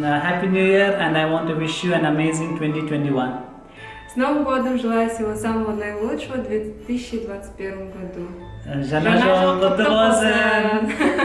Happy New Year and I want to wish you an amazing 2021. С Новым годом! Желаю всего самого наилучшего в 2021 году. Желаю Jol